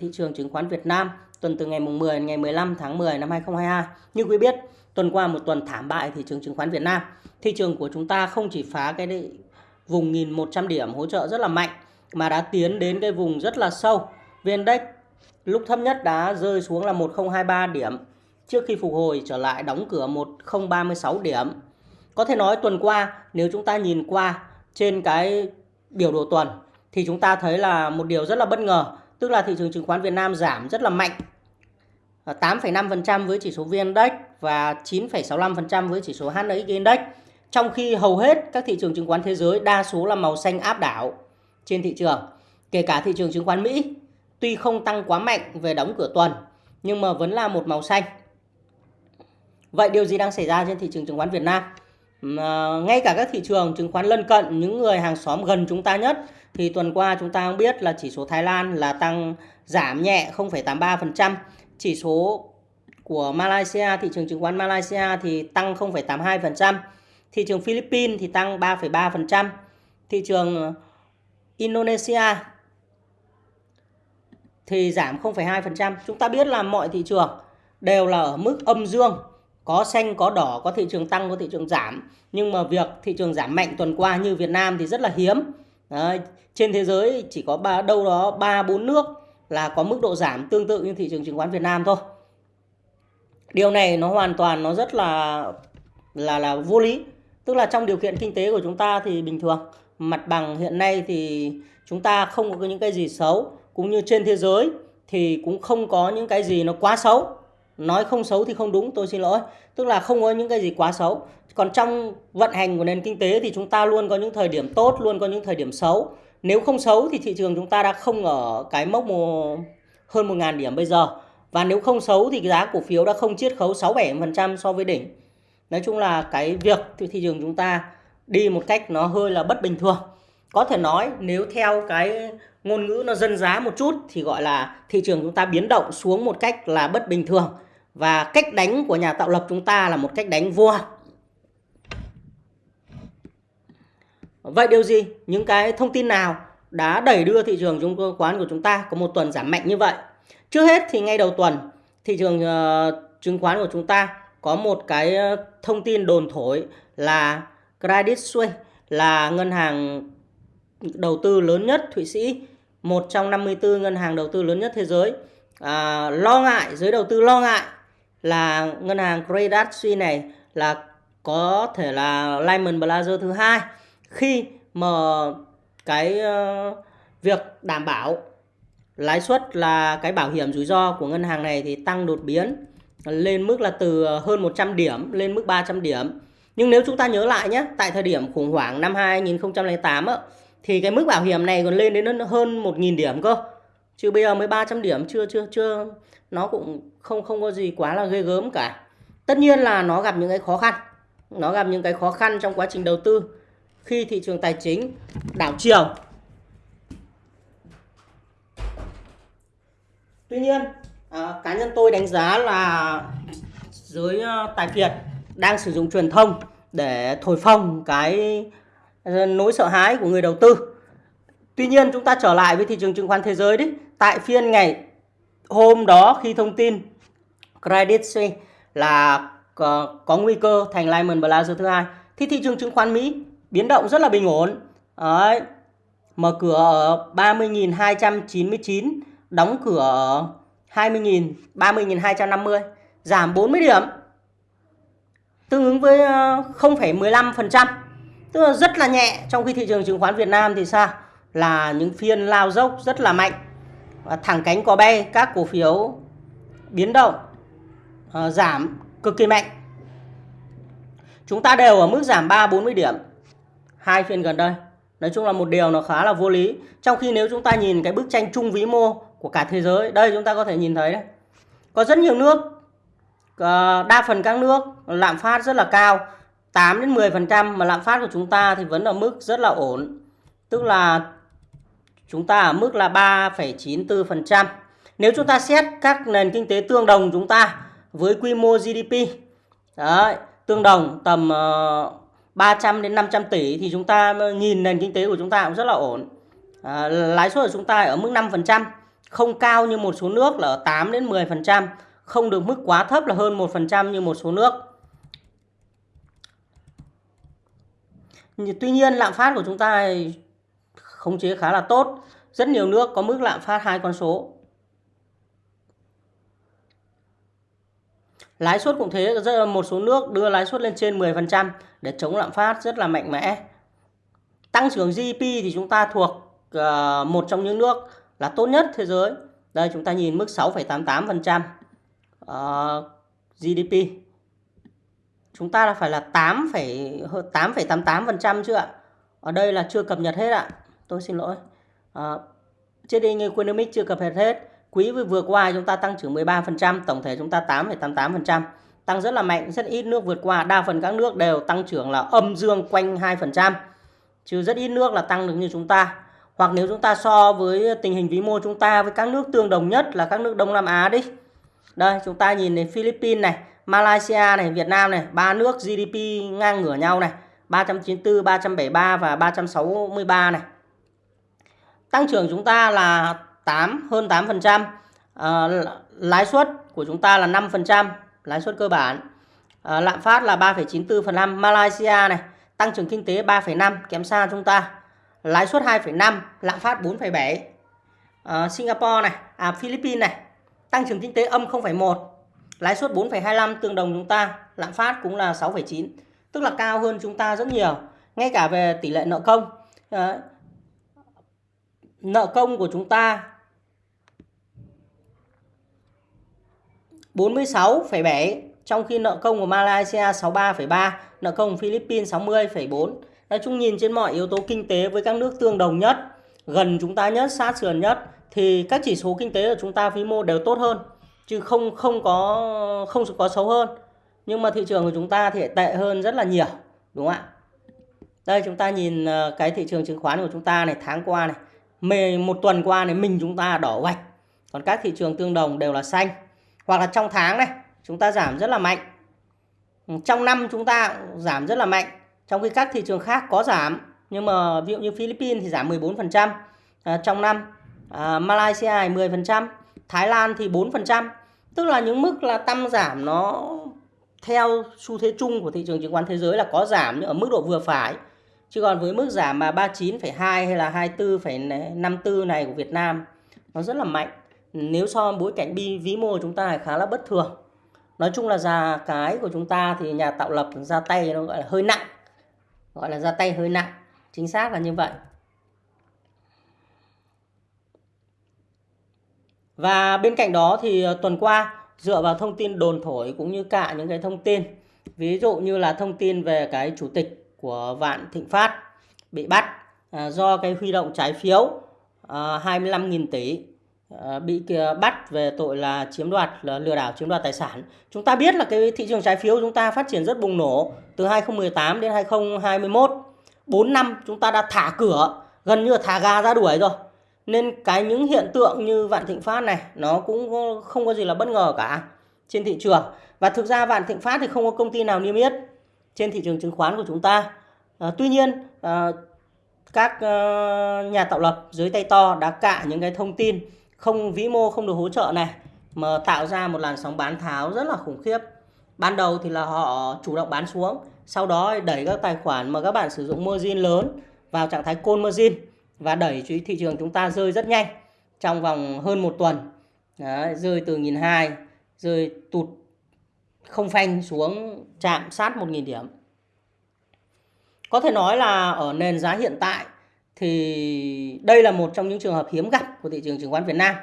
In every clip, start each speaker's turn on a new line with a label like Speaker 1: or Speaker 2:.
Speaker 1: Thị trường chứng khoán Việt Nam tuần từ ngày mùng 10 đến ngày 15 tháng 10 năm 2022. Như quý biết, tuần qua một tuần thảm bại thị trường chứng khoán Việt Nam. Thị trường của chúng ta không chỉ phá cái vùng 1100 điểm hỗ trợ rất là mạnh mà đã tiến đến cái vùng rất là sâu. VN Index lúc thấp nhất đã rơi xuống là 1023 điểm trước khi phục hồi trở lại đóng cửa 1036 điểm. Có thể nói tuần qua nếu chúng ta nhìn qua trên cái biểu đồ tuần thì chúng ta thấy là một điều rất là bất ngờ, tức là thị trường chứng khoán Việt Nam giảm rất là mạnh. Ờ, 8,5% với chỉ số VN Index và 9,65% với chỉ số HNX Index. Trong khi hầu hết các thị trường chứng khoán thế giới đa số là màu xanh áp đảo trên thị trường. Kể cả thị trường chứng khoán Mỹ, tuy không tăng quá mạnh về đóng cửa tuần, nhưng mà vẫn là một màu xanh. Vậy điều gì đang xảy ra trên thị trường chứng khoán Việt Nam? Ngay cả các thị trường chứng khoán lân cận, những người hàng xóm gần chúng ta nhất, thì tuần qua chúng ta cũng biết là chỉ số Thái Lan là tăng giảm nhẹ 0,83%, chỉ số của Malaysia, thị trường chứng khoán Malaysia thì tăng 0,82%, thị trường Philippines thì tăng 3,3%, thị trường Indonesia thì giảm 0,2%. Chúng ta biết là mọi thị trường đều là ở mức âm dương, có xanh, có đỏ, có thị trường tăng, có thị trường giảm. Nhưng mà việc thị trường giảm mạnh tuần qua như Việt Nam thì rất là hiếm. Đấy, trên thế giới chỉ có ba đâu đó 3 4 nước là có mức độ giảm tương tự như thị trường chứng khoán Việt Nam thôi. Điều này nó hoàn toàn nó rất là là là vô lý. Tức là trong điều kiện kinh tế của chúng ta thì bình thường, mặt bằng hiện nay thì chúng ta không có những cái gì xấu cũng như trên thế giới thì cũng không có những cái gì nó quá xấu nói không xấu thì không đúng, tôi xin lỗi. Tức là không có những cái gì quá xấu. Còn trong vận hành của nền kinh tế thì chúng ta luôn có những thời điểm tốt, luôn có những thời điểm xấu. Nếu không xấu thì thị trường chúng ta đã không ở cái mốc hơn 1.000 điểm bây giờ. Và nếu không xấu thì giá cổ phiếu đã không chiết khấu 6-7% so với đỉnh. Nói chung là cái việc thị trường chúng ta đi một cách nó hơi là bất bình thường. Có thể nói nếu theo cái ngôn ngữ nó dân giá một chút thì gọi là thị trường chúng ta biến động xuống một cách là bất bình thường và cách đánh của nhà tạo lập chúng ta là một cách đánh vua. Vậy điều gì? Những cái thông tin nào đã đẩy đưa thị trường chứng khoán của chúng ta có một tuần giảm mạnh như vậy? Trước hết thì ngay đầu tuần thị trường uh, chứng khoán của chúng ta có một cái ờ, thông tin đồn thổi là Credit Suisse là ngân hàng đầu tư lớn nhất Thụy Sĩ, một trong 54 ngân hàng đầu tư lớn nhất thế giới. À, lo ngại, giới đầu tư lo ngại là ngân hàng Credit Suisse này là có thể là Lehman Brothers thứ hai khi mà cái uh, việc đảm bảo lãi suất là cái bảo hiểm rủi ro của ngân hàng này thì tăng đột biến lên mức là từ ờ, hơn 100 điểm lên mức 300 điểm. Nhưng nếu chúng ta nhớ lại nhé, tại thời điểm khủng hoảng năm 2008 á, thì cái mức bảo hiểm này còn lên đến hơn 1.000 điểm cơ. Chứ bây giờ mới 300 điểm chưa chưa chưa nó cũng không không có gì quá là ghê gớm cả. Tất nhiên là nó gặp những cái khó khăn. Nó gặp những cái khó khăn trong quá trình đầu tư khi thị trường tài chính đảo chiều. Tuy nhiên, à, cá nhân tôi đánh giá là giới à, tài phiệt đang sử dụng truyền thông để thổi phồng cái à, nỗi sợ hãi của người đầu tư. Tuy nhiên chúng ta trở lại với thị trường chứng khoán thế giới đấy. Tại phiên ngày hôm đó khi thông tin Credit Suisse là có, có nguy cơ thành Lehman Brothers thứ hai thì thị trường chứng khoán Mỹ biến động rất là bình ổn. Đấy. Mở cửa ở 30.299, đóng cửa ở 20.000, 30.250, giảm 40 điểm. Tương ứng với ờ, 0,15%. Tức là rất là nhẹ trong khi thị trường chứng khoán Việt Nam thì sao? Là những phiên lao dốc rất là mạnh. Và thẳng cánh có bay các cổ phiếu biến động uh, giảm cực kỳ mạnh. Chúng ta đều ở mức giảm 3 40 điểm hai phiên gần đây. Nói chung là một điều nó khá là vô lý. Trong khi nếu chúng ta nhìn cái bức tranh chung vĩ mô của cả thế giới, đây chúng ta có thể nhìn thấy đấy. Có rất nhiều nước, ờ, đa phần các nước lạm phát rất là cao 8 đến 10% mà lạm phát của chúng ta thì vẫn ở mức rất là ổn. Tức là chúng ta ở mức là 3,94%. Nếu chúng ta xét các nền kinh tế tương đồng chúng ta với quy mô GDP đấy, tương đồng tầm ờ, uh, 300 đến 500 tỷ thì chúng ta ờ, nhìn nền kinh tế của chúng ta cũng rất là ổn. À, lãi suất của chúng ta ở mức 5%. không cao như một số nước là ở 8 đến 10%, không được mức quá thấp là hơn 1% như một số nước. Tuy nhiên lạm phát của chúng ta khống chế khá là tốt. Rất nhiều nước có mức lạm phát hai con số. Lãi suất cũng thế, rất một số nước đưa lãi suất lên trên 10% để chống lạm phát rất là mạnh mẽ. Tăng trưởng GDP thì chúng ta thuộc uh, một trong những nước là tốt nhất thế giới. Đây chúng ta nhìn mức 6,88% uh, GDP. Chúng ta là phải là 8,88% chứ ạ. Ở đây là chưa cập nhật hết ạ. Tôi xin lỗi. Uh, trên đây Economic chưa cập nhật hết. Quý vừa qua chúng ta tăng trưởng 13%, tổng thể chúng ta 8,88%. Tăng rất là mạnh, rất ít nước vượt qua. Đa phần các nước đều tăng trưởng là âm dương quanh 2%. Chứ rất ít nước là tăng được như chúng ta. Hoặc nếu chúng ta so với tình hình vĩ mô chúng ta với các nước tương đồng nhất là các nước Đông Nam Á đi. Đây, chúng ta nhìn đến Philippines này, Malaysia này, Việt Nam này, ba nước GDP ngang ngửa nhau này, 394, 373 và 363 này. Tăng trưởng chúng ta là 8 hơn 8%, à, ờ, lãi suất của chúng ta là 5%, lãi suất cơ bản. À, lạm phát là 3,94%, Malaysia này, tăng trưởng kinh tế 3,5 kém xa chúng ta. Lãi suất 2,5, lạm phát 4,7. À, ờ, Singapore này, à Philippines này, tăng trưởng kinh tế âm 0,1, lãi suất 4,25 tương đồng chúng ta, lạm phát cũng là 6,9, tức là cao hơn chúng ta rất nhiều. Ngay cả về tỷ lệ nợ công, à, nợ công của chúng ta 46,7 trong khi nợ công của Malaysia 63,3, nợ công của Philippines 60,4. Nói chung nhìn trên mọi yếu tố kinh tế với các nước tương đồng nhất, gần chúng ta nhất, sát sườn nhất thì các chỉ số kinh tế của chúng ta vĩ mô đều tốt hơn chứ không không có không có xấu hơn. Nhưng mà thị trường của chúng ta thì tệ hơn rất là nhiều, đúng không ạ? Đây chúng ta nhìn ờ, cái thị trường chứng khoán của chúng ta này tháng qua này, một tuần qua này mình chúng ta đỏ gạch. Còn các thị trường tương đồng đều là xanh. Hoặc là trong tháng này chúng ta giảm rất là mạnh. Trong năm chúng ta giảm rất là mạnh. Trong khi các thị trường khác có giảm. Nhưng mà ví dụ như Philippines thì giảm 14% à, trong năm. À, Malaysia 10%. Thái Lan thì 4%. Tức là những mức là tăng giảm nó theo xu thế chung của thị trường chứng khoán thế giới là có giảm nhưng ở mức độ vừa phải. Chứ còn với mức giảm mà 39,2 hay là 24,54 này của Việt Nam nó rất là mạnh. Nếu so bối cảnh bi ví mô của chúng ta khá là bất thường. Nói chung là già cái của chúng ta thì nhà tạo lập ra tay nó gọi là hơi nặng. Gọi là ra tay hơi nặng. Chính xác là như vậy. Và bên cạnh đó thì ờ, tuần qua, dựa vào thông tin đồn thổi cũng như cả những cái thông tin, ví dụ như là thông tin về cái chủ tịch của Vạn Thịnh Phát bị bắt à, do cái huy động trái phiếu ờ, 25.000 tỷ Ờ, bị ờ, bắt về tội là chiếm đoạt là lừa đảo chiếm đoạt tài sản. Chúng ta biết là cái thị trường trái phiếu chúng ta phát triển rất bùng nổ từ 2018 đến 2021. 4 năm chúng ta đã thả cửa, gần như là thả gà ra đuổi rồi. Nên cái những hiện tượng như Vạn Thịnh Phát này nó cũng không có gì là bất ngờ cả trên thị trường. Và thực ra Vạn Thịnh Phát thì không có công ty nào niêm yết trên thị trường chứng khoán của chúng ta. À, tuy nhiên à, các uh, nhà tạo lập dưới tay to đã cạ những cái thông tin không vĩ mô không được hỗ trợ này mà tạo ra một làn sóng bán tháo rất là khủng khiếp. Ban đầu thì là họ chủ động bán xuống, sau đó đẩy các tài khoản mà các bạn sử dụng margin lớn vào trạng thái call margin và đẩy thị trường chúng ta rơi rất nhanh trong vòng hơn một tuần. Đấy, rơi từ 1.200, rơi tụt không phanh xuống chạm sát 1.000 điểm. Có thể nói là ở nền giá hiện tại thì đây là một trong những trường hợp hiếm gặp của thị trường chứng khoán Việt Nam.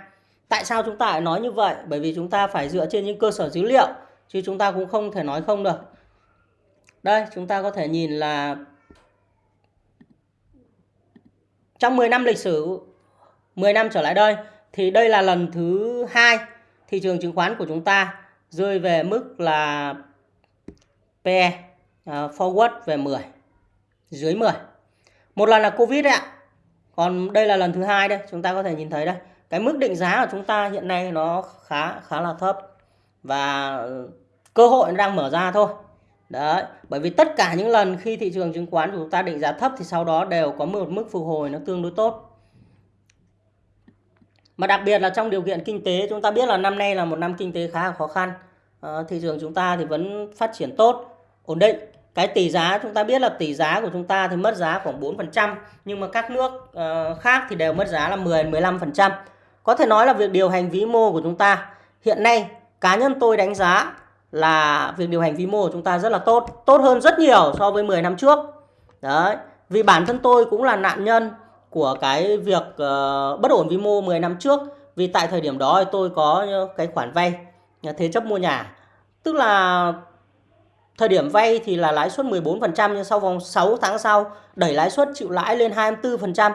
Speaker 1: Tại sao chúng ta lại nói như vậy? Bởi vì chúng ta phải dựa trên những cơ sở dữ liệu chứ chúng ta cũng không thể nói không được. Đây, chúng ta có thể nhìn là trong 10 năm lịch sử 10 năm trở lại đây thì đây là lần thứ hai thị trường chứng khoán của chúng ta rơi về mức là PE uh, à, forward về 10 dưới 10. Một lần là Covid đấy ạ. Còn đây là lần thứ hai đây, chúng ta có thể nhìn thấy đây. Cái mức định giá của chúng ta hiện nay nó khá khá là thấp và ừ, cơ hội nó đang mở ra thôi. Đấy, bởi vì tất cả những lần khi thị trường chứng khoán của chúng ta định giá thấp thì sau đó đều có một mức phục hồi nó tương đối tốt. Mà đặc biệt là trong điều kiện kinh tế chúng ta biết là năm nay là một năm kinh tế khá là khó khăn. À, thị trường chúng ta thì vẫn phát triển tốt, ổn định. Cái tỷ giá chúng ta biết là tỷ giá của chúng ta thì mất giá khoảng 4% nhưng mà các nước uh, khác thì đều mất giá là 10 15%. Có thể nói là việc điều hành vĩ mô của chúng ta hiện nay cá nhân tôi đánh giá là việc điều hành vĩ mô của chúng ta rất là tốt, tốt hơn rất nhiều so với 10 năm trước. Đấy, vì bản thân tôi cũng là nạn nhân của cái việc uh, bất ổn vĩ mô 10 năm trước vì tại thời điểm đó tôi có ờ, cái khoản vay thế chấp mua nhà tức là thời điểm vay thì là lãi suất 14% nhưng sau vòng 6 tháng sau đẩy lãi suất chịu lãi lên 24%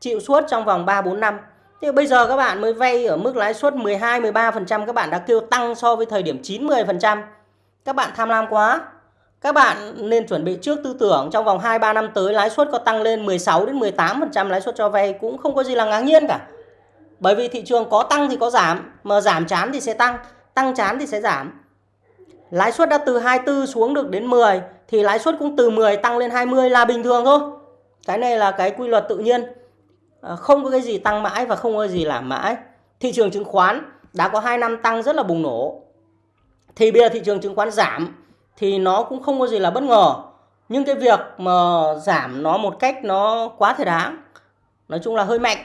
Speaker 1: chịu suốt trong vòng 3 4 năm thì bây giờ các bạn mới vay ở mức lãi suất 12 13% các bạn đã kêu tăng so với thời điểm 9 10%. Các bạn tham lam quá. Các bạn nên chuẩn bị trước tư tưởng trong vòng 2 3 năm tới lãi suất có tăng lên 16 đến 18% lãi suất cho vay cũng không có gì là ngạc nhiên cả. Bởi vì thị trường có tăng thì có giảm, mà giảm chán thì sẽ tăng, tăng chán thì sẽ giảm. Lãi suất đã từ 24 xuống được đến 10 thì lãi suất cũng từ 10 tăng lên 20 là bình thường thôi. Cái này là cái quy luật tự nhiên. À, không có cái gì tăng mãi và không có gì giảm mãi. Thị trường chứng khoán đã có 2 năm tăng rất là bùng nổ. Thì bây giờ thị trường chứng khoán giảm thì nó cũng không có gì là bất ngờ. Nhưng cái việc mà giảm nó một cách nó quá thể đáng. Nói chung là hơi mạnh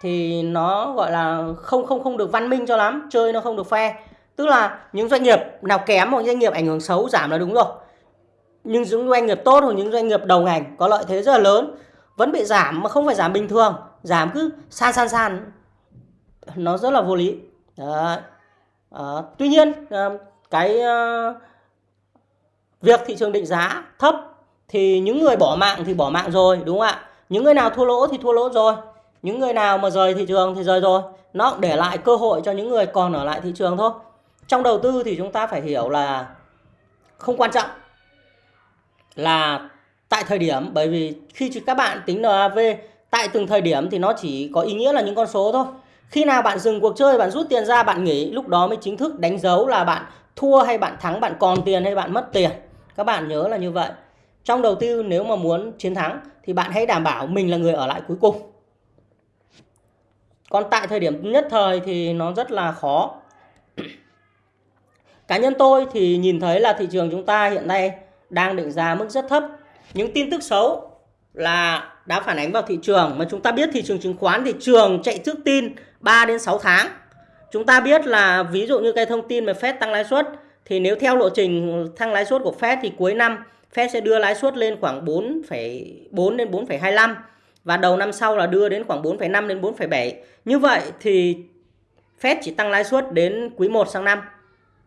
Speaker 1: thì nó gọi là không không không được văn minh cho lắm, chơi nó không được phe. Tức là những doanh nghiệp nào kém hoặc doanh nghiệp ảnh hưởng xấu giảm là đúng rồi. Nhưng những doanh nghiệp tốt hoặc những doanh nghiệp đầu ngành có lợi thế rất là lớn vẫn bị giảm mà không phải giảm bình thường, giảm cứ san san san nó rất là vô lý. Đấy. À, tuy nhiên ờ, cái uh, việc thị trường định giá thấp thì những người bỏ mạng thì bỏ mạng rồi đúng không ạ? Những người nào thua lỗ thì thua lỗ rồi. Những người nào mà rời thị trường thì rời rồi. Nó để lại cơ hội cho những người còn ở lại thị trường thôi. Trong đầu tư thì chúng ta phải hiểu là không quan trọng là tại thời điểm bởi vì khi các bạn tính NAV tại từng thời điểm thì nó chỉ có ý nghĩa là những con số thôi. Khi nào bạn dừng cuộc chơi, bạn rút tiền ra, bạn nghỉ, lúc đó mới chính thức đánh dấu là bạn thua hay bạn thắng, bạn còn tiền hay bạn mất tiền. Các bạn nhớ là như vậy. Trong đầu tư nếu mà muốn chiến thắng thì bạn hãy đảm bảo mình là người ở lại cuối cùng. Còn tại thời điểm nhất thời thì nó rất là khó. Cá nhân tôi thì nhìn thấy là thị trường chúng ta hiện nay đang định giá mức rất thấp. Những tin tức xấu là đã phản ánh vào thị trường mà chúng ta biết thị trường chứng khoán thị trường chạy trước tin 3 đến 6 tháng. Chúng ta biết là ví dụ như cái thông tin về Fed tăng lãi suất thì nếu theo lộ trình tăng lãi suất của Fed thì cuối năm Fed sẽ đưa lãi suất lên khoảng 4,4 đến 4,25 và đầu năm sau là đưa đến khoảng 4,5 đến 4,7. Như vậy thì Fed chỉ tăng lãi suất đến quý 1 sang năm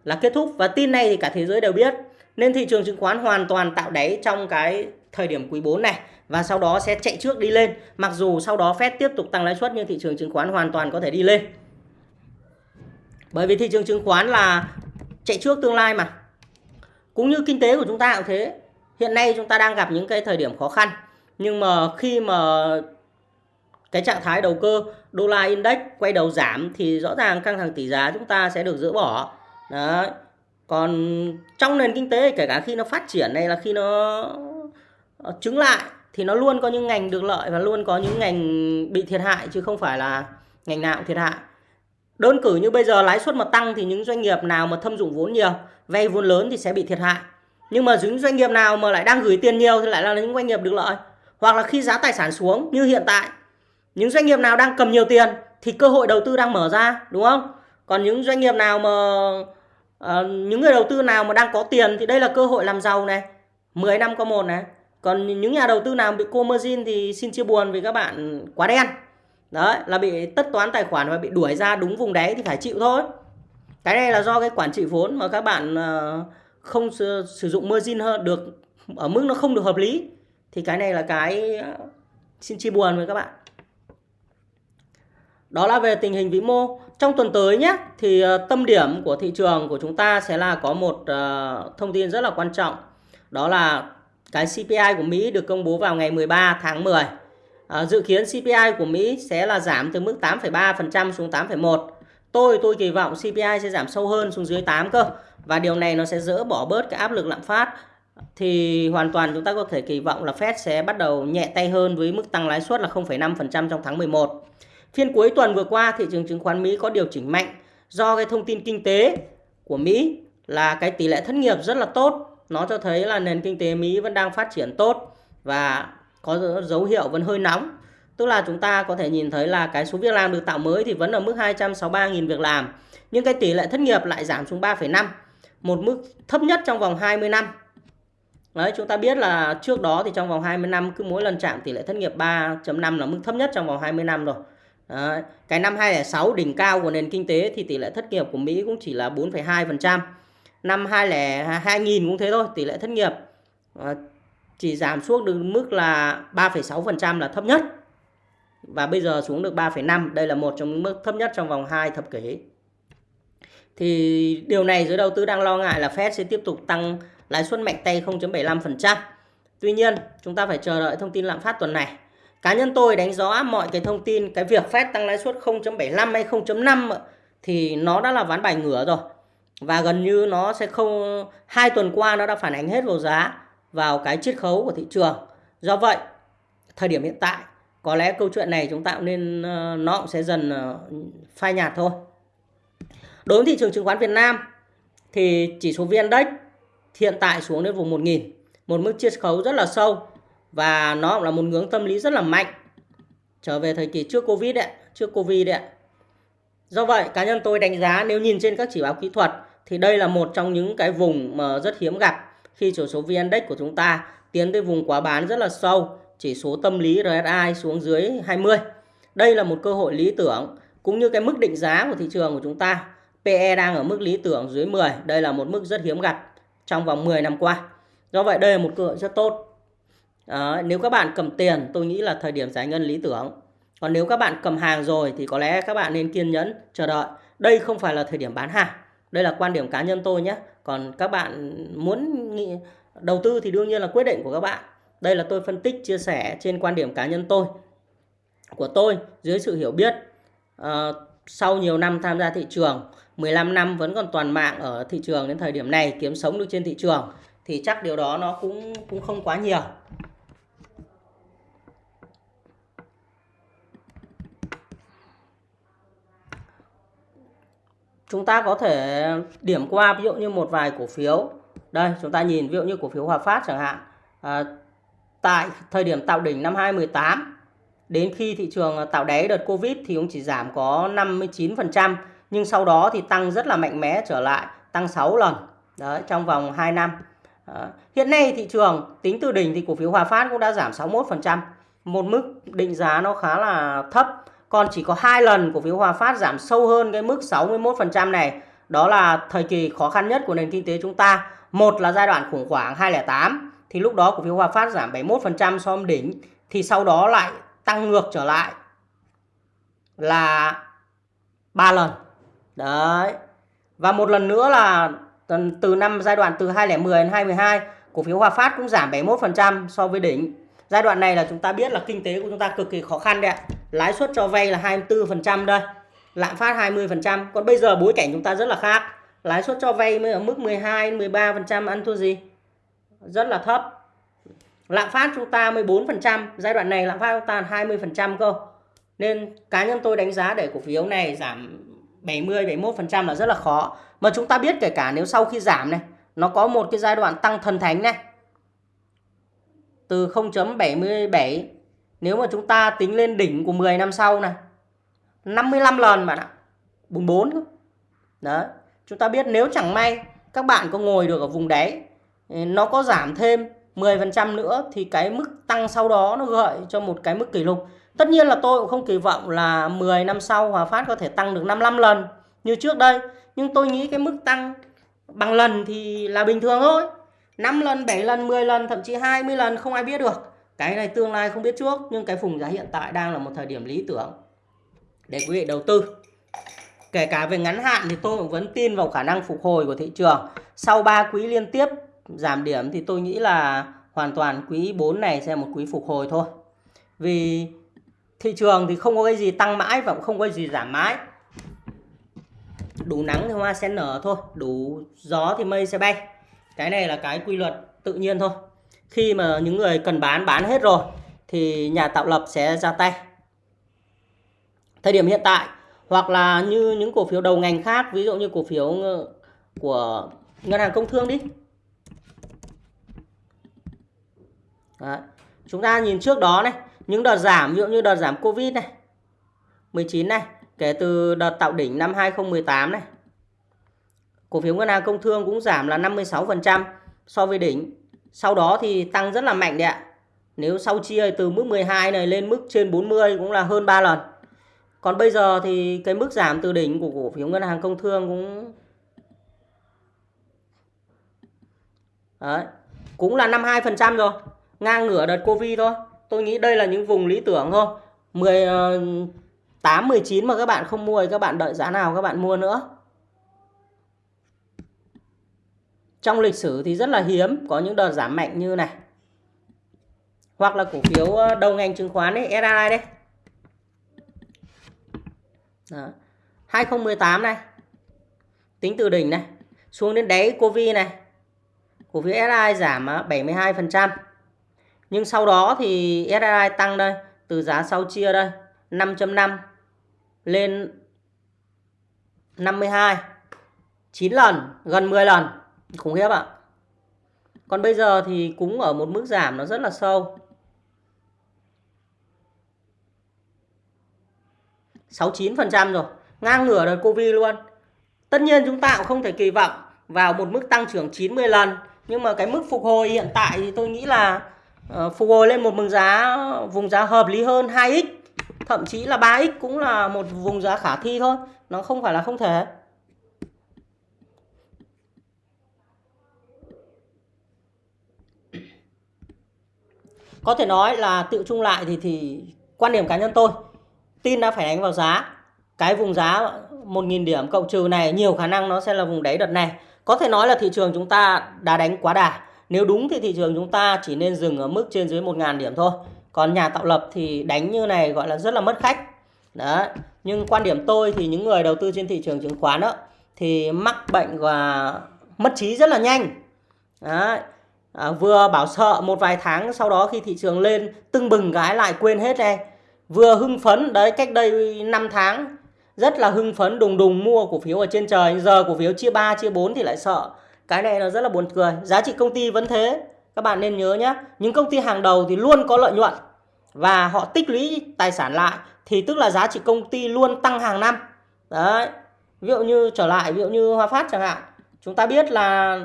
Speaker 1: là kết thúc và tin này thì cả thế giới đều biết. Nên thị trường chứng khoán hoàn toàn tạo đáy trong cái thời điểm quý 4 này và sau đó sẽ chạy trước đi lên. Mặc dù sau đó Fed tiếp tục tăng lãi suất, nhưng thị trường chứng khoán hoàn toàn có thể đi lên. Bởi vì thị trường chứng khoán là chạy trước tương lai mà. Cũng như kinh tế của chúng ta cũng thế. Hiện nay chúng ta đang gặp những cái thời điểm khó khăn. Nhưng mà khi mà cái trạng thái đầu cơ, đô la index quay đầu giảm thì rõ ràng căng thẳng tỷ giá chúng ta sẽ được dỡ bỏ. Đấy. Còn trong nền kinh tế kể cả khi nó phát triển này là khi nó chứng lại thì nó luôn có những ngành được lợi và luôn có những ngành bị thiệt hại chứ không phải là ngành nào cũng thiệt hại. Đơn cử như bây giờ lãi suất mà tăng thì những doanh nghiệp nào mà thâm dụng vốn nhiều, vay vốn lớn thì sẽ bị thiệt hại. Nhưng mà những doanh nghiệp nào mà lại đang gửi tiền nhiều thì lại là những doanh nghiệp được lợi. Hoặc là khi giá tài sản xuống như hiện tại, những doanh nghiệp nào đang cầm nhiều tiền thì cơ hội đầu tư đang mở ra, đúng không? Còn những doanh nghiệp nào mà Ờ, những người đầu tư nào mà đang có tiền thì đây là cơ hội làm giàu này, 10 năm có một này. Còn những nhà đầu tư nào bị cô margin thì xin chia buồn vì các bạn quá đen. Đấy, là bị tất toán tài khoản và bị đuổi ra đúng vùng đáy thì phải chịu thôi. Cái này là do cái quản trị vốn mà các bạn ờ, không sử, sử dụng margin hơn được ở mức nó không được hợp lý thì cái này là cái ờ, xin chia buồn với các bạn. Đó là về tình hình vĩ mô. Trong tuần tới nhé, thì ờ, tâm điểm của thị trường của chúng ta sẽ là có một uh, thông tin rất là quan trọng. Đó là cái CPI của Mỹ được công bố vào ngày 13 tháng 10. À, ờ, dự kiến CPI của Mỹ sẽ là giảm từ mức 8,3% xuống 8,1%. Tôi tôi kỳ vọng CPI sẽ giảm sâu hơn xuống dưới 8 cơ. Và điều này nó sẽ dỡ bỏ bớt cái áp lực lạm phát. Thì hoàn toàn chúng ta có thể kỳ vọng là Fed sẽ bắt đầu nhẹ tay hơn với mức tăng lãi suất là 0,5% trong tháng 11. Phiên cuối tuần vừa qua thị trường chứng khoán Mỹ có điều chỉnh mạnh do cái thông tin kinh tế của Mỹ là cái tỷ lệ thất nghiệp rất là tốt. Nó cho thấy là nền kinh tế Mỹ vẫn đang phát triển tốt và có dấu hiệu vẫn hơi nóng. Tức là chúng ta có thể nhìn thấy là cái số việc làm được tạo mới thì vẫn ở mức 263.000 việc làm. Nhưng cái tỷ lệ thất nghiệp lại giảm xuống 3,5. Một mức thấp nhất trong vòng 20 năm. Đấy, chúng ta biết là trước đó thì trong vòng 20 năm cứ mỗi lần chạm tỷ lệ thất nghiệp 3.5 là mức thấp nhất trong vòng 20 năm rồi. Đấy, cái năm 2006 đỉnh cao của nền kinh tế thì tỷ lệ thất nghiệp của Mỹ cũng chỉ là 4,2%. Năm 2000 cũng thế thôi, tỷ lệ thất nghiệp ờ, chỉ giảm xuống được mức là 3,6% là thấp nhất. Và bây giờ xuống được 3,5, đây là một trong những mức thấp nhất trong vòng 2 thập kỷ. Thì điều này giới đầu tư đang lo ngại là Fed sẽ tiếp tục tăng lãi suất mạnh tay 0.75%. Tuy nhiên, chúng ta phải chờ đợi thông tin lạm phát tuần này. Cá nhân tôi đánh giá mọi cái thông tin cái việc Fed tăng lãi suất 0.75 hay 0.5 thì nó đã là ván bài ngửa rồi. Và gần như nó sẽ không hai tuần qua nó đã phản ánh hết vào giá vào cái chiết khấu của thị trường. Do vậy, thời điểm hiện tại có lẽ câu chuyện này chúng ta cũng nên ờ, nó cũng sẽ dần ờ, phai nhạt thôi. Đối với thị trường chứng khoán Việt Nam thì chỉ số VN Index hiện tại xuống đến vùng 1.000 một mức chiết khấu rất là sâu và nó cũng là một ngưỡng tâm lý rất là mạnh trở về thời kỳ trước Covid đấy, trước Covid đấy. Do vậy, cá nhân tôi đánh giá nếu nhìn trên các chỉ báo kỹ thuật thì đây là một trong những cái vùng mà rất hiếm gặp khi chỉ số VN Index của chúng ta tiến tới vùng quá bán rất là sâu, chỉ số tâm lý RSI xuống dưới 20. Đây là một cơ hội lý tưởng cũng như cái mức định giá của thị trường của chúng ta. PE đang ở mức lý tưởng dưới 10, đây là một mức rất hiếm gặp trong vòng 10 năm qua. Do vậy đây là một cơ hội rất tốt. Đó, nếu các bạn cầm tiền tôi nghĩ là thời điểm giải ngân lý tưởng. Còn nếu các bạn cầm hàng rồi thì có lẽ các bạn nên kiên nhẫn chờ đợi. Đây không phải là thời điểm bán hàng. Đây là quan điểm cá nhân tôi nhé. Còn các bạn muốn nghĩ, đầu tư thì đương nhiên là quyết định của các bạn. Đây là tôi phân tích chia sẻ trên quan điểm cá nhân tôi của tôi dưới sự hiểu biết uh, sau nhiều năm tham gia thị trường 15 năm vẫn còn toàn mạng ở thị trường đến thời điểm này kiếm sống được trên thị trường thì chắc điều đó nó cũng cũng không quá nhiều chúng ta có thể điểm qua ví dụ như một vài cổ phiếu. Đây chúng ta nhìn ví dụ như cổ phiếu Hòa Phát chẳng hạn. À, tại thời điểm tạo đỉnh năm 2018 đến khi thị trường tạo đáy đợt Covid thì cũng chỉ giảm có 59% nhưng sau đó thì tăng rất là mạnh mẽ trở lại tăng 6 lần. Đấy trong vòng 2 năm. À, hiện nay thị trường tính từ đỉnh thì cổ phiếu Hòa Phát cũng đã giảm 61% một mức định giá nó khá là thấp còn chỉ có hai lần cổ phiếu Hòa Phát giảm sâu hơn cái mức 61% này. Đó là thời kỳ khó khăn nhất của nền kinh tế chúng ta. Một là giai đoạn khủng hoảng 2008 thì lúc đó cổ phiếu Hòa Phát giảm 71% so với đỉnh, thì sau đó lại tăng ngược trở lại là ba lần. Đấy. Và một lần nữa là từ năm giai đoạn từ 2010 đến 2012 cổ phiếu Hòa Phát cũng giảm 71% so với đỉnh. Giai đoạn này là chúng ta biết là kinh tế của chúng ta cực kỳ khó khăn đấy ạ lãi suất cho vay là 24% đây. Lạm phát 20% còn bây giờ bối cảnh chúng ta rất là khác. Lãi suất cho vay mới ở mức 12 13% ăn thua gì? Rất là thấp. Lạm phát chúng ta 14% giai đoạn này lạm phát chúng ta 20% cơ. Nên cá nhân tôi đánh giá để cổ phiếu này giảm 70 71% là rất là khó. Mà chúng ta biết kể cả nếu sau khi giảm này, nó có một cái giai đoạn tăng thần thánh này. Từ 0.77 nếu mà chúng ta tính lên đỉnh của 10 năm sau này 55 lần bạn ạ 44 Đấy chúng ta biết nếu chẳng may các bạn có ngồi được ở vùng đáy ừ, nó có giảm thêm 10% nữa thì cái mức tăng sau đó nó gợi cho một cái mức kỷ lục. Tất nhiên là tôi cũng không kỳ vọng là 10 năm sau Hòa Phát có thể tăng được 55 lần như trước đây. Nhưng tôi nghĩ cái mức tăng bằng lần thì là bình thường thôi. 5 lần, 7 lần, 10 lần, thậm chí 20 lần không ai biết được. Cái này tương lai không biết trước nhưng cái vùng giá hiện tại đang là một thời điểm lý tưởng để quý vị đầu tư. Kể cả về ngắn hạn thì tôi cũng vẫn tin vào khả năng phục hồi của thị trường. Sau 3 quý liên tiếp giảm điểm thì tôi nghĩ là hoàn toàn quý 4 này sẽ một quý phục hồi thôi. Vì thị trường thì không có cái gì tăng mãi và cũng không có cái gì giảm mãi. Đủ nắng thì hoa sẽ nở thôi, đủ gió thì mây sẽ bay cái này là cái quy luật tự nhiên thôi khi mà những người cần bán bán hết rồi, thì nhà tạo lập sẽ ra tay thời điểm hiện tại, hoặc là như những cổ phiếu đầu ngành khác, ví dụ như cổ phiếu của ngân hàng công thương đi Đấy. chúng ta nhìn trước đó này, những đợt giảm, ví dụ như đợt giảm covid này 19 này, kể từ đợt tạo đỉnh năm 2018 này, cổ phiếu ngân hàng công thương cũng giảm là 56% so với đỉnh sau đó thì tăng rất là mạnh đấy ạ. Nếu sau chia từ mức 12 này lên mức trên 40 cũng là hơn 3 lần. Còn bây giờ thì cái mức giảm từ đỉnh của cổ phiếu ngân hàng công thương cũng Đấy, cũng là 52% rồi. Ngang ngửa đợt Covid thôi. Tôi nghĩ đây là những vùng lý tưởng thôi. 18 19 ờ, mà các bạn không mua thì các bạn đợi giá nào các bạn mua nữa. Trong lịch sử thì rất là hiếm, có những đợt giảm mạnh như này. Hoặc là cổ phiếu ờ, đầu ngành chứng khoán ấy SRI đây Đó. 2018 này. Tính từ đỉnh này. Xuống đến đáy Covid này. Cổ phiếu SRI giảm ờ, 72% nhưng sau đó thì SRI tăng đây, từ giá sau chia đây 5.5 lên 52 9 lần, gần 10 lần khủng khiếp ạ. Còn bây giờ thì cũng ở một mức giảm nó rất là sâu. 69% rồi. Ngang ngửa đời Covid luôn. Tất nhiên chúng ta cũng không thể kỳ vọng vào một mức tăng trưởng 90 lần. Nhưng mà cái mức phục hồi hiện tại thì tôi nghĩ là uh, phục hồi lên một vùng giá vùng giá hợp lý hơn 2x thậm chí là 3x cũng là một vùng giá khả thi thôi. Nó không phải là không thể. Có thể nói là tự chung lại thì thì quan điểm cá nhân tôi tin đã phải đánh vào giá. Cái vùng giá 1.000 điểm cộng trừ này, nhiều khả năng nó sẽ là vùng đáy đợt này. Có thể nói là thị trường chúng ta đã đánh quá đà. Nếu đúng thì thị trường chúng ta chỉ nên dừng ở mức trên dưới 1.000 điểm thôi. Còn nhà tạo lập thì đánh như này gọi là rất là mất khách. Đó. Nhưng quan điểm tôi thì những người đầu tư trên thị trường chứng khoán đó thì mắc bệnh và mất trí rất là nhanh. Đấy à, vừa bảo sợ một vài tháng sau đó khi thị trường lên tưng bừng gái lại quên hết này vừa hưng phấn đấy cách đây 5 tháng rất là hưng phấn đùng đùng mua cổ phiếu ở trên trời. Giờ cổ phiếu chia 3 chia 4 thì lại sợ. Cái này nó rất là buồn cười. Giá trị công ty vẫn thế. Các bạn nên nhớ nhé những công ty hàng đầu thì luôn có lợi nhuận và họ tích lũy tài sản lại thì tức là giá trị công ty luôn tăng hàng năm. Đấy. Ví dụ như trở lại ví dụ như Hòa Phát chẳng hạn. Chúng ta biết là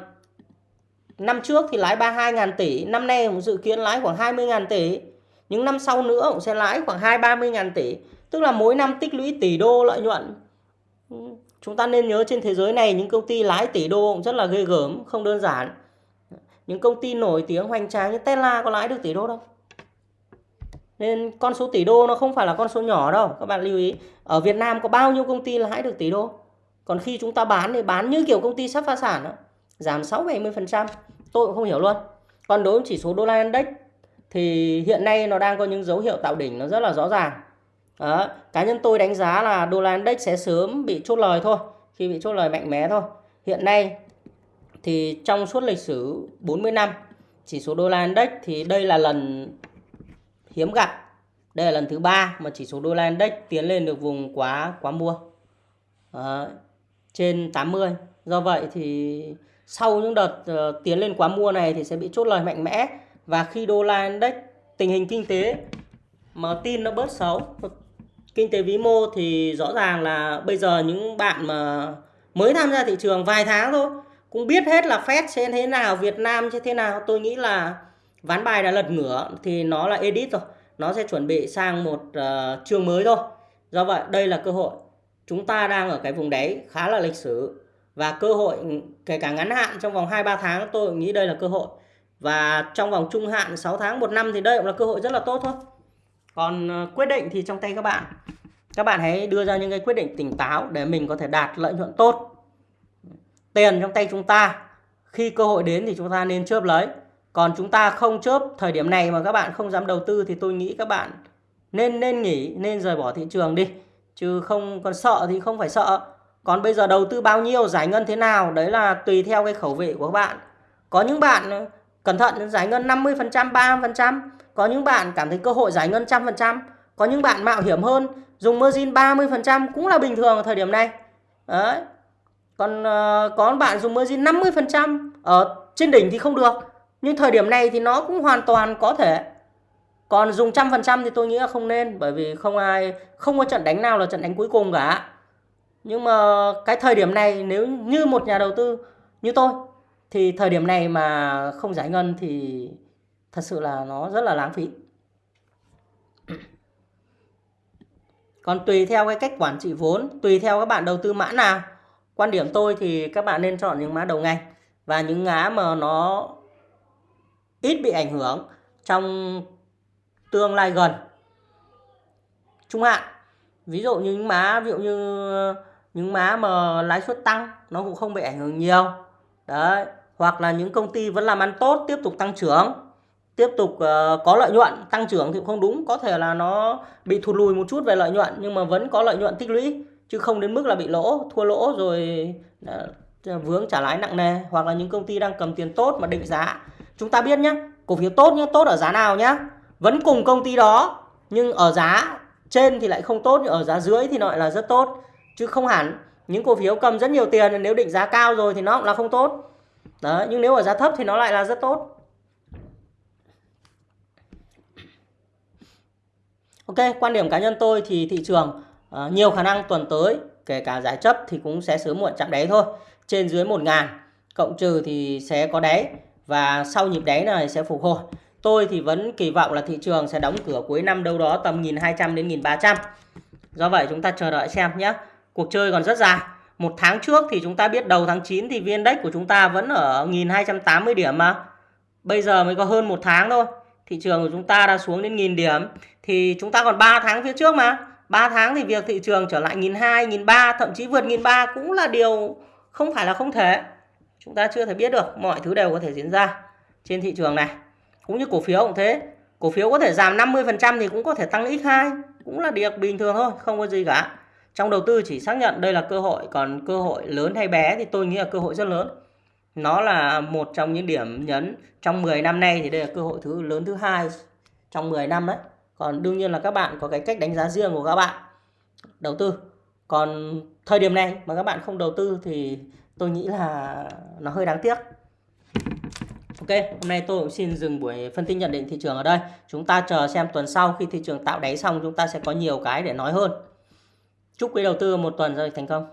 Speaker 1: năm trước thì lãi 32.000 tỷ, năm nay cũng dự kiến lãi khoảng 20.000 tỷ. Những năm sau nữa cũng sẽ lãi khoảng 2-30.000 tỷ, tức là mỗi năm tích lũy tỷ đô lợi nhuận. Ừ, chúng ta nên nhớ trên thế giới này những công ty lãi tỷ đô cũng rất là ghê gớm, không đơn giản. Những công ty nổi tiếng hoành tráng như Tesla có lãi được tỷ đô đâu. Nên con số tỷ đô nó không phải là con số nhỏ đâu, các bạn lưu ý. Ở Việt Nam có bao nhiêu công ty lãi được tỷ đô? Còn khi chúng ta bán thì bán như kiểu công ty sắp phá sản đó giảm 6 70% tôi cũng không hiểu luôn. Còn đối với chỉ số đô la index thì hiện nay nó đang có những dấu hiệu tạo đỉnh nó rất là rõ ràng. Đó. cá nhân tôi đánh giá là đô la index sẽ sớm bị chốt lời thôi, khi bị chốt lời mạnh mẽ thôi. Hiện nay thì trong suốt lịch sử 40 năm, chỉ số đô la index thì đây là lần hiếm gặp. Đây là lần thứ ba mà chỉ số đô la index tiến lên được vùng quá quá mua. Đó. trên 80 do vậy thì sau những đợt uh, tiến lên quá mua này thì sẽ bị chốt lời mạnh mẽ. Và khi đô la index tình hình kinh tế mà tin nó bớt xấu kinh tế vĩ mô thì rõ ràng là bây giờ những bạn mà mới tham gia thị trường vài tháng thôi cũng biết hết là Fed sẽ thế nào Việt Nam sẽ thế nào. Tôi nghĩ là ván bài đã lật ngửa thì nó là edit rồi. Nó sẽ chuẩn bị sang một uh, chương mới thôi. Do vậy đây là cơ hội. Chúng ta đang ở cái vùng đáy khá là lịch sử và cơ hội, kể cả ngắn hạn, trong vòng 2-3 tháng, tôi nghĩ đây là cơ hội. Và trong vòng trung hạn 6 tháng, một năm thì đây cũng là cơ hội rất là tốt thôi. Còn ờ, quyết định thì trong tay các bạn. Các bạn hãy đưa ra những cái quyết định tỉnh táo để mình có thể đạt lợi nhuận tốt. Tiền trong tay chúng ta, khi cơ hội đến thì chúng ta nên chớp lấy. Còn chúng ta không chớp thời điểm này mà các bạn không dám đầu tư thì tôi nghĩ các bạn nên nên nghỉ, nên rời bỏ thị trường đi. Chứ không, còn sợ thì không phải sợ còn bây giờ đầu tư bao nhiêu giải ngân thế nào? Đấy là tùy theo cái khẩu vị của các bạn. Có những bạn ờ, cẩn thận giải ngân 50% 30% có những bạn cảm thấy cơ hội giải ngân trăm phần trăm. Có những bạn mạo hiểm hơn dùng margin 30% cũng là bình thường ở thời điểm này. Đấy. Còn uh, có bạn dùng margin 50% ở trên đỉnh thì không được. Nhưng thời điểm này thì nó cũng hoàn toàn có thể. Còn dùng trăm phần trăm thì tôi nghĩ là không nên bởi vì không ai không có trận đánh nào là trận đánh cuối cùng cả nhưng mà cái thời điểm này, nếu như một nhà đầu tư như tôi, thì thời điểm này mà không giải ngân thì thật sự là nó rất là lãng phí. Còn tùy theo cái cách quản trị vốn, tùy theo các bạn đầu tư mã nào, quan điểm tôi thì các bạn nên chọn những mã đầu ngành và những ngã mà nó ít bị ảnh hưởng trong tương lai gần. Trung hạn, ví dụ như những má ví dụ như những má mà lãi suất tăng nó cũng không bị ảnh hưởng nhiều. Đấy hoặc là những công ty vẫn làm ăn tốt tiếp tục tăng trưởng tiếp tục uh, có lợi nhuận tăng trưởng thì cũng không đúng. Có thể là nó bị thụt lùi một chút về lợi nhuận nhưng mà vẫn có lợi nhuận tích lũy chứ không đến mức là bị lỗ thua lỗ rồi uh, vướng trả lãi nặng nề. Hoặc là những công ty đang cầm tiền tốt mà định giá. Chúng ta biết nhé cổ phiếu tốt nhé tốt ở giá nào nhé vẫn cùng công ty đó nhưng ở giá trên thì lại không tốt nhưng ở giá dưới thì nó lại là rất tốt chứ không hẳn. Những cổ phiếu cầm rất nhiều tiền nếu định giá cao rồi thì nó cũng là không tốt. Đó nhưng nếu ở giá thấp thì nó lại là rất tốt. Ok quan điểm cá nhân tôi thì thị trường uh, nhiều khả năng tuần tới kể cả giải chấp thì cũng sẽ sớm muộn chạm đáy thôi. Trên dưới 1 ngàn cộng trừ thì sẽ có đáy và sau nhịp đáy này sẽ phục hồi. Tôi thì vẫn kỳ vọng là thị trường sẽ đóng cửa cuối năm đâu đó tầm 1200 đến 1300. Do vậy chúng ta chờ đợi xem nhé. Cuộc chơi còn rất dài. Một tháng trước thì chúng ta biết đầu tháng 9 thì VN Index của chúng ta vẫn ở 1280 điểm mà. Bây giờ mới có hơn một tháng thôi. Thị trường của chúng ta đã xuống đến 1000 điểm. Thì chúng ta còn 3 tháng phía trước mà. 3 tháng thì việc thị trường trở lại 1200, 1300, thậm chí vượt 1300 cũng là điều không phải là không thể. Chúng ta chưa thể biết được. Mọi thứ đều có thể diễn ra trên thị trường này cũng như cổ phiếu cũng thế cổ phiếu có thể giảm 50% thì cũng có thể tăng x2 cũng là điều bình thường thôi không có gì cả trong đầu tư chỉ xác nhận đây là cơ hội còn cơ hội lớn hay bé thì tôi nghĩ là cơ hội rất lớn nó là một trong những điểm nhấn trong 10 năm nay thì đây là cơ hội thứ lớn thứ hai trong 10 năm đấy còn đương nhiên là các bạn có cái cách đánh giá riêng của các bạn đầu tư còn thời điểm này mà các bạn không đầu tư thì tôi nghĩ là nó hơi đáng tiếc Ok, hôm nay tôi cũng xin dừng buổi phân tích nhận định thị trường ở đây. Chúng ta chờ xem tuần sau khi thị trường tạo đáy xong chúng ta sẽ có nhiều cái để nói hơn. Chúc quý đầu tư một tuần giao dịch thành công.